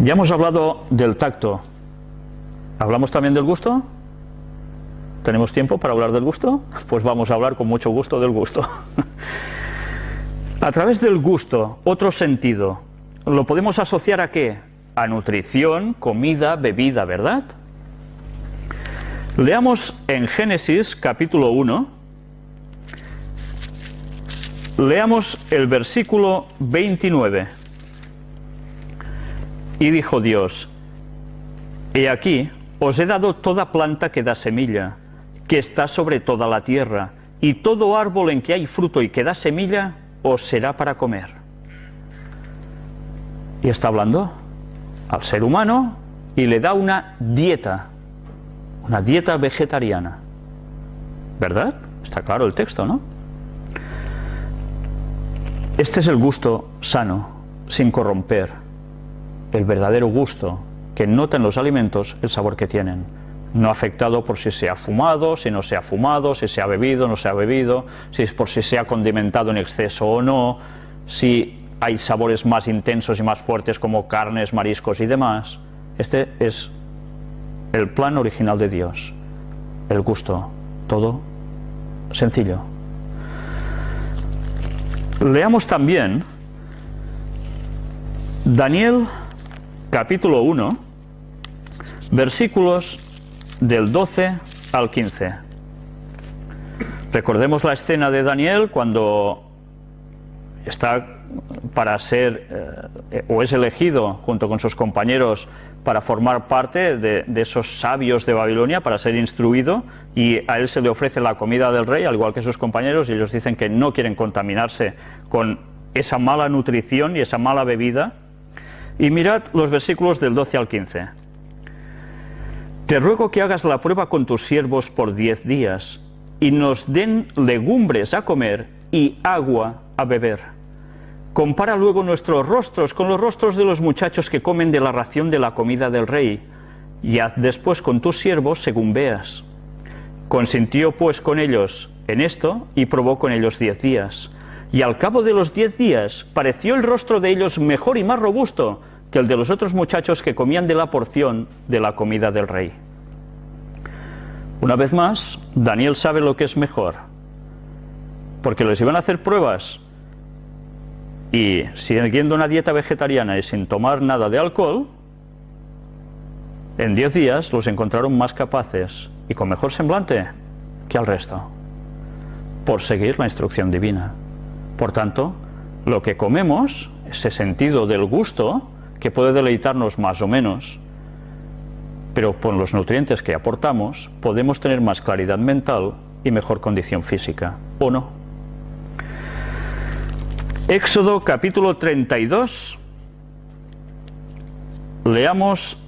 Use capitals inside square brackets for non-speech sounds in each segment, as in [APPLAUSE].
Ya hemos hablado del tacto. ¿Hablamos también del gusto? ¿Tenemos tiempo para hablar del gusto? [LAUGHS] Pues vamos a hablar con mucho gusto del gusto. [LAUGHS] a través del gusto, otro sentido, ¿lo podemos asociar a qué? A nutrición, comida, bebida, ¿verdad? Leamos en Génesis capítulo 1, leamos el versículo 29. Y dijo Dios, He aquí, os he dado toda planta que da semilla, que está sobre toda la tierra, y todo árbol en que hay fruto y que da semilla, os será para comer. Y está hablando al ser humano y le da una dieta una dieta vegetariana. ¿Verdad? Está claro el texto, ¿no? Este es el gusto sano, sin corromper, el verdadero gusto que nota en los alimentos el sabor que tienen, no afectado por si se ha fumado, si no se ha fumado, si se ha bebido, no se ha bebido, si es por si se ha condimentado en exceso o no, si hay sabores más intensos y más fuertes como carnes, mariscos y demás. Este es el plan original de Dios, el gusto, todo sencillo. Leamos también Daniel capítulo 1, versículos del 12 al 15. Recordemos la escena de Daniel cuando está para ser eh, o es elegido junto con sus compañeros para formar parte de, esos sabios de Babilonia, para ser instruido, y a él se le ofrece la comida del rey, al igual que sus compañeros, y ellos dicen que no quieren contaminarse con esa mala nutrición y esa mala bebida. Y mirad los versículos del 12 al 15. Te ruego que hagas la prueba con tus siervos por diez días, y nos den legumbres a comer y agua a beber Compara luego nuestros rostros con los rostros de los muchachos que comen de la ración de la comida del rey, y haz después con tus siervos según veas. Consintió pues con ellos en esto y probó con ellos diez días. Y al cabo de los diez días pareció el rostro de ellos mejor y más robusto que el de los otros muchachos que comían de la porción de la comida del rey. Una vez más, Daniel sabe lo que es mejor, porque les iban a hacer pruebas y siguiendo una dieta vegetariana y sin tomar nada de alcohol, en 10 días los encontraron más capaces y con mejor semblante que al resto, por seguir la instrucción divina. Por tanto, lo que comemos, ese sentido del gusto, que puede deleitarnos más o menos, pero con los nutrientes que aportamos, podemos tener más claridad mental y mejor condición física, ¿o no? Éxodo capítulo 32. Leamos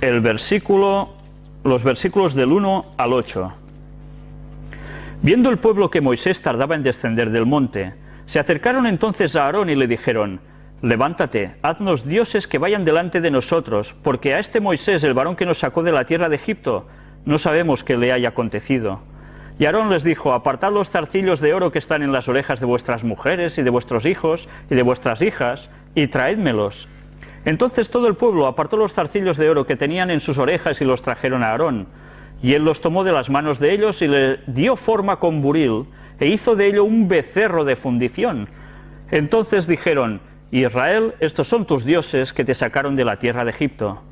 el versículo, los versículos del 1 al 8. Viendo el pueblo que Moisés tardaba en descender del monte, se acercaron entonces a Aarón y le dijeron, Levántate, haznos dioses que vayan delante de nosotros, porque a este Moisés, el varón que nos sacó de la tierra de Egipto, no sabemos qué le haya acontecido. Y Aarón les dijo, apartad los zarcillos de oro que están en las orejas de vuestras mujeres y de vuestros hijos y de vuestras hijas, y traédmelos. Entonces todo el pueblo apartó los zarcillos de oro que tenían en sus orejas y los trajeron a Aarón. Y él los tomó de las manos de ellos y le dio forma con buril, e hizo de ello un becerro de fundición. Entonces dijeron, Israel, estos son tus dioses que te sacaron de la tierra de Egipto.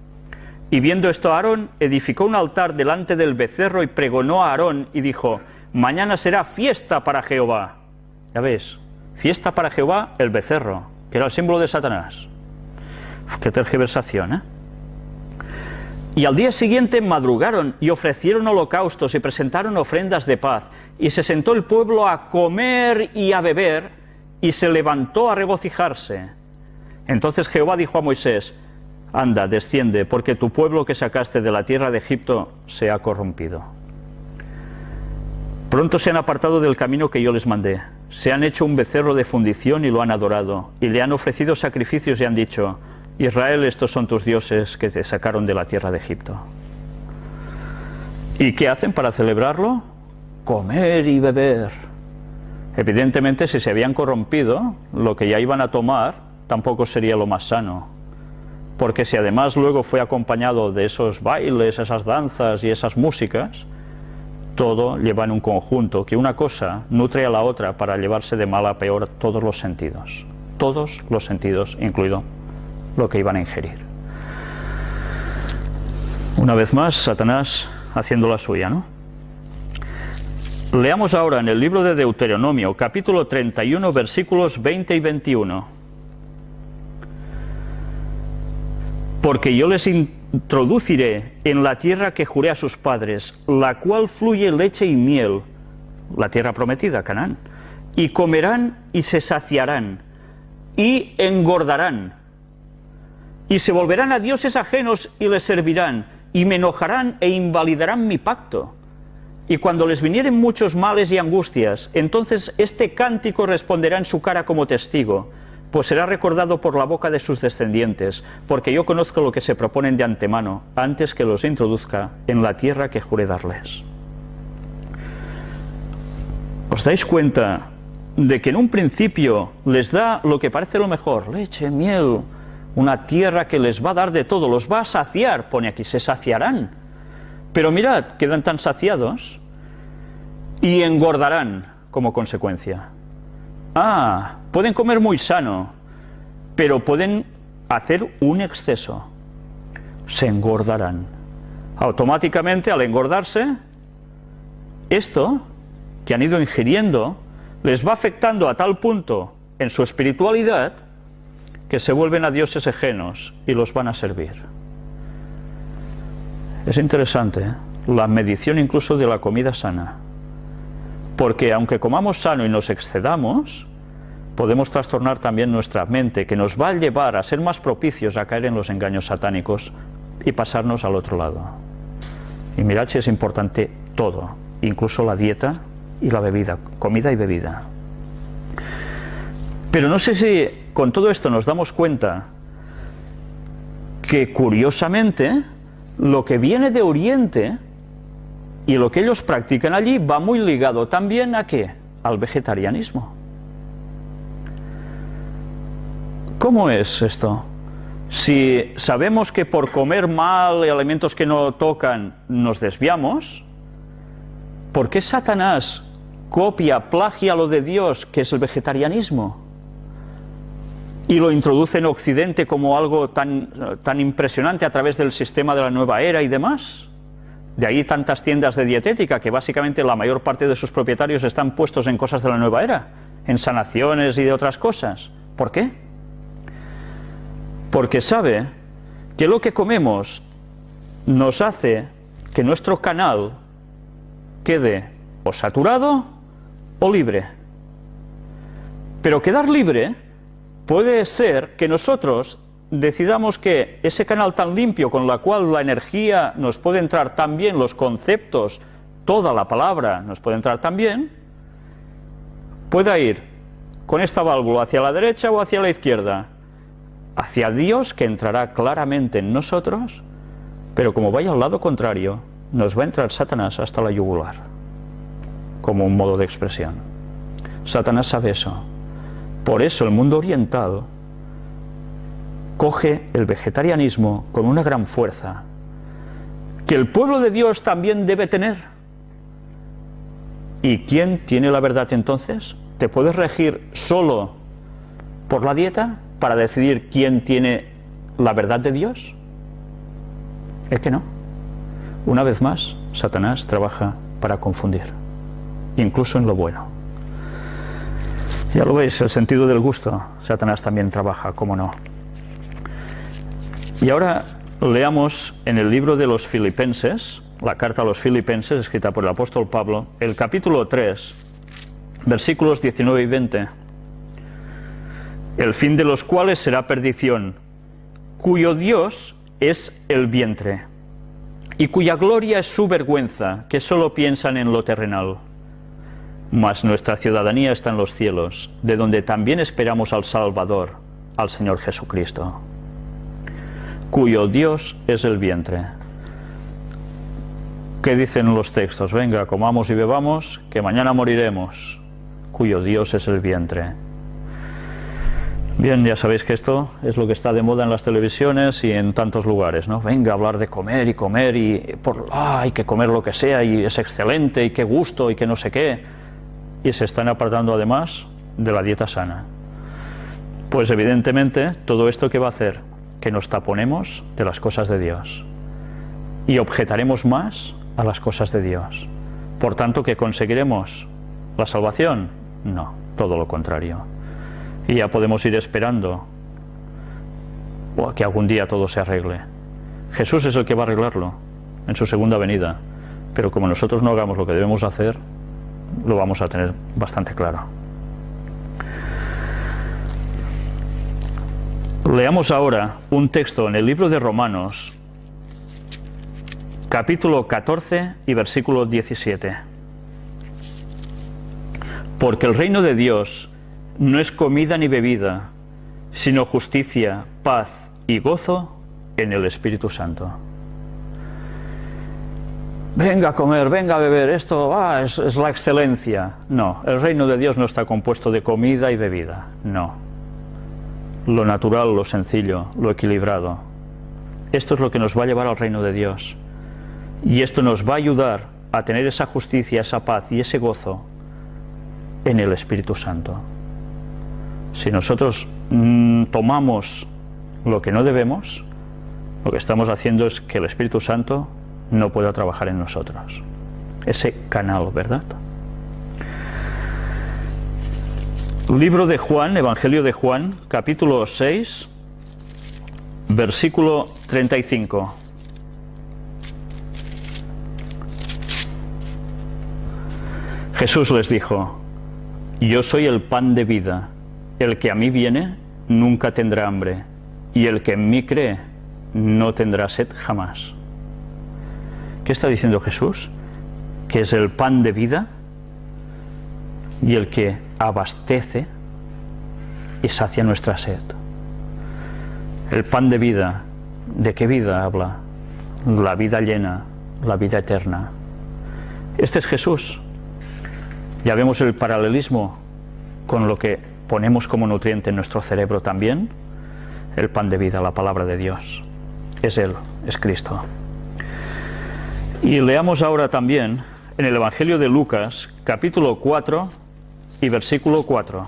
Y viendo esto Aarón, edificó un altar delante del becerro y pregonó a Aarón y dijo, mañana será fiesta para Jehová. Ya ves, fiesta para Jehová el becerro, que era el símbolo de Satanás. qué tergiversación, ¿eh? Y al día siguiente madrugaron y ofrecieron holocaustos y presentaron ofrendas de paz. Y se sentó el pueblo a comer y a beber y se levantó a regocijarse. Entonces Jehová dijo a Moisés, Anda, desciende, porque tu pueblo que sacaste de la tierra de Egipto se ha corrompido. Pronto se han apartado del camino que yo les mandé. Se han hecho un becerro de fundición y lo han adorado, y le han ofrecido sacrificios y han dicho, Israel, estos son tus dioses que te sacaron de la tierra de Egipto. ¿Y qué hacen para celebrarlo? Comer y beber. Evidentemente, si se habían corrompido, lo que ya iban a tomar tampoco sería lo más sano porque si además luego fue acompañado de esos bailes, esas danzas y esas músicas, todo lleva en un conjunto, que una cosa nutre a la otra para llevarse de mal a peor todos los sentidos, todos los sentidos, incluido lo que iban a ingerir. Una vez más, Satanás haciendo la suya, ¿no? Leamos ahora en el libro de Deuteronomio, capítulo 31, versículos 20 y 21. Porque yo les introduciré en la tierra que juré a sus padres, la cual fluye leche y miel, la tierra prometida, Canaán, y comerán y se saciarán, y engordarán, y se volverán a dioses ajenos y les servirán, y me enojarán e invalidarán mi pacto. Y cuando les vinieren muchos males y angustias, entonces este cántico responderá en su cara como testigo pues será recordado por la boca de sus descendientes, porque yo conozco lo que se proponen de antemano, antes que los introduzca en la tierra que juré darles. ¿Os dais cuenta de que en un principio les da lo que parece lo mejor, leche, miel, una tierra que les va a dar de todo, los va a saciar, pone aquí, se saciarán. Pero mirad, quedan tan saciados y engordarán como consecuencia. Ah, pueden comer muy sano, pero pueden hacer un exceso. Se engordarán. Automáticamente, al engordarse, esto que han ido ingiriendo les va afectando a tal punto en su espiritualidad que se vuelven a dioses ajenos y los van a servir. Es interesante ¿eh? la medición incluso de la comida sana. Porque aunque comamos sano y nos excedamos, podemos trastornar también nuestra mente, que nos va a llevar a ser más propicios a caer en los engaños satánicos y pasarnos al otro lado. Y mirad si es importante todo, incluso la dieta y la bebida, comida y bebida. Pero no sé si con todo esto nos damos cuenta que curiosamente lo que viene de Oriente y lo que ellos practican allí va muy ligado también a qué? Al vegetarianismo. ¿Cómo es esto? Si sabemos que por comer mal alimentos que no tocan nos desviamos, ¿por qué Satanás copia, plagia lo de Dios, que es el vegetarianismo? Y lo introduce en Occidente como algo tan, tan impresionante a través del sistema de la nueva era y demás. De ahí tantas tiendas de dietética que básicamente la mayor parte de sus propietarios están puestos en cosas de la nueva era, en sanaciones y de otras cosas. ¿Por qué? Porque sabe que lo que comemos nos hace que nuestro canal quede o saturado o libre. Pero quedar libre puede ser que nosotros decidamos que ese canal tan limpio con la cual la energía nos puede entrar tan bien, los conceptos, toda la palabra nos puede entrar tan bien, pueda ir con esta válvula hacia la derecha o hacia la izquierda, hacia Dios que entrará claramente en nosotros, pero como vaya al lado contrario, nos va a entrar Satanás hasta la yugular, como un modo de expresión. Satanás sabe eso. Por eso el mundo oriental coge el vegetarianismo con una gran fuerza, que el pueblo de Dios también debe tener. ¿Y quién tiene la verdad entonces? ¿Te puedes regir solo por la dieta para decidir quién tiene la verdad de Dios? Es que no. Una vez más, Satanás trabaja para confundir, incluso en lo bueno. Ya lo veis, el sentido del gusto, Satanás también trabaja, cómo no. Y ahora leamos en el libro de los Filipenses, la carta a los Filipenses escrita por el apóstol Pablo, el capítulo 3, versículos 19 y 20, el fin de los cuales será perdición, cuyo Dios es el vientre, y cuya gloria es su vergüenza, que solo piensan en lo terrenal. Mas nuestra ciudadanía está en los cielos, de donde también esperamos al Salvador, al Señor Jesucristo cuyo Dios es el vientre. ¿Qué dicen los textos? Venga, comamos y bebamos, que mañana moriremos, cuyo Dios es el vientre. Bien, ya sabéis que esto es lo que está de moda en las televisiones y en tantos lugares, ¿no? Venga a hablar de comer y comer y por, ah, hay que comer lo que sea y es excelente y qué gusto y que no sé qué. Y se están apartando además de la dieta sana. Pues evidentemente todo esto que va a hacer que nos taponemos de las cosas de Dios y objetaremos más a las cosas de Dios. Por tanto, que conseguiremos la salvación? No, todo lo contrario y ya podemos ir esperando o a que algún día todo se arregle. Jesús es el que va a arreglarlo en su segunda venida, pero como nosotros no hagamos lo que debemos hacer, lo vamos a tener bastante claro. Leamos ahora un texto en el libro de Romanos, capítulo 14 y versículo 17. Porque el reino de Dios no es comida ni bebida, sino justicia, paz y gozo en el Espíritu Santo. Venga a comer, venga a beber, esto es, es la excelencia. No, el reino de Dios no está compuesto de comida y bebida, no. Lo natural, lo sencillo, lo equilibrado. Esto es lo que nos va a llevar al reino de Dios. Y esto nos va a ayudar a tener esa justicia, esa paz y ese gozo en el Espíritu Santo. Si nosotros mm, tomamos lo que no debemos, lo que estamos haciendo es que el Espíritu Santo no pueda trabajar en nosotros. Ese canal, ¿verdad? Libro de Juan, Evangelio de Juan, capítulo 6, versículo 35. Jesús les dijo, yo soy el pan de vida. El que a mí viene nunca tendrá hambre, y el que en mí cree no tendrá sed jamás. ¿Qué está diciendo Jesús? Que es el pan de vida y el que abastece y sacia nuestra sed. El pan de vida, ¿de qué vida habla? La vida llena, la vida eterna. Este es Jesús. Ya vemos el paralelismo con lo que ponemos como nutriente en nuestro cerebro también el pan de vida, la palabra de Dios. Es Él, es Cristo. Y leamos ahora también en el Evangelio de Lucas, capítulo 4 y versículo 4.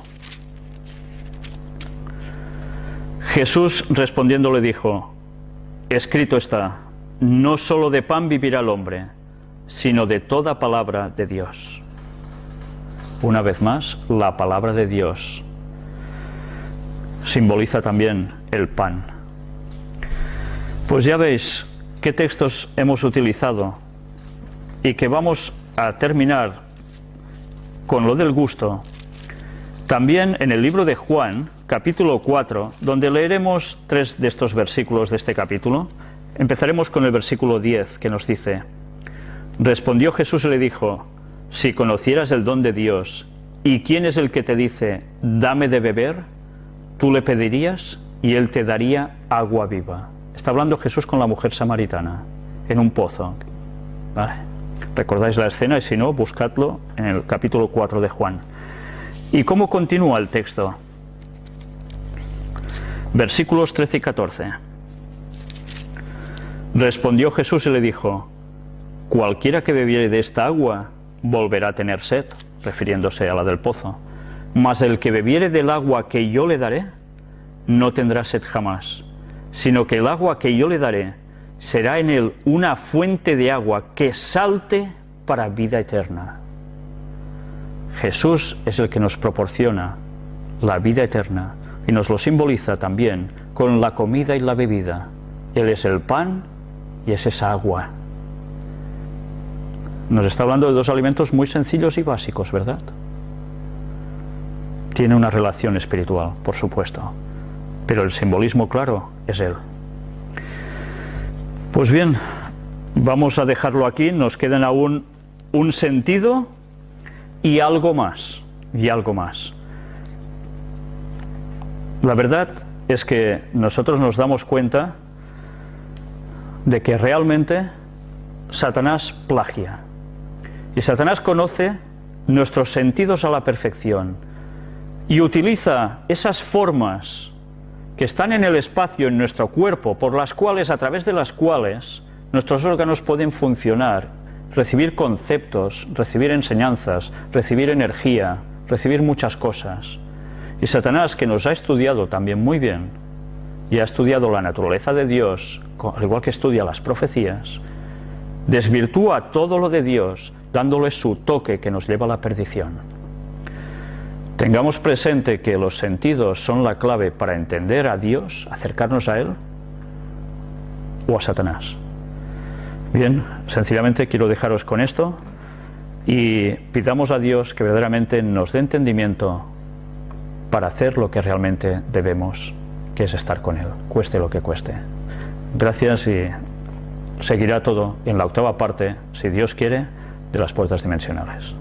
Jesús respondiendo le dijo, escrito está, no solo de pan vivirá el hombre, sino de toda palabra de Dios. Una vez más, la palabra de Dios simboliza también el pan. Pues ya veis qué textos hemos utilizado y que vamos a terminar con lo del gusto. También en el libro de Juan, capítulo 4, donde leeremos tres de estos versículos de este capítulo, empezaremos con el versículo 10 que nos dice, Respondió Jesús y le dijo, Si conocieras el don de Dios, ¿y quién es el que te dice, dame de beber? tú le pedirías y él te daría agua viva. Está hablando Jesús con la mujer samaritana en un pozo. ¿Recordáis la escena? Y si no, buscadlo en el capítulo 4 de Juan. ¿Y cómo continúa el texto? Versículos 13 y 14. Respondió Jesús y le dijo, Cualquiera que bebiere de esta agua volverá a tener sed, refiriéndose a la del pozo mas el que bebiere del agua que yo le daré, no tendrá sed jamás, sino que el agua que yo le daré será en él una fuente de agua que salte para vida eterna. Jesús es el que nos proporciona la vida eterna y nos lo simboliza también con la comida y la bebida. Él es el pan y es esa agua. Nos está hablando de dos alimentos muy sencillos y básicos, ¿verdad? tiene una relación espiritual, por supuesto, pero el simbolismo claro es Él. Pues bien, vamos a dejarlo aquí, nos quedan aún un sentido y algo más, y algo más. La verdad es que nosotros nos damos cuenta de que realmente Satanás plagia. Y Satanás conoce nuestros sentidos a la perfección y utiliza esas formas que están en el espacio, en nuestro cuerpo, por las cuales, a través de las cuales, nuestros órganos pueden funcionar, recibir conceptos, recibir enseñanzas, recibir energía, recibir muchas cosas. Y Satanás, que nos ha estudiado también muy bien, y ha estudiado la naturaleza de Dios, al igual que estudia las profecías, desvirtúa todo lo de Dios, dándole su toque que nos lleva a la perdición. Tengamos presente que los sentidos son la clave para entender a Dios, acercarnos a Él o a Satanás. Bien, sencillamente quiero dejaros con esto y pidamos a Dios que verdaderamente nos dé entendimiento para hacer lo que realmente debemos, que es estar con Él, cueste lo que cueste. Gracias y seguirá todo en la octava parte, si Dios quiere, de las puertas dimensionales.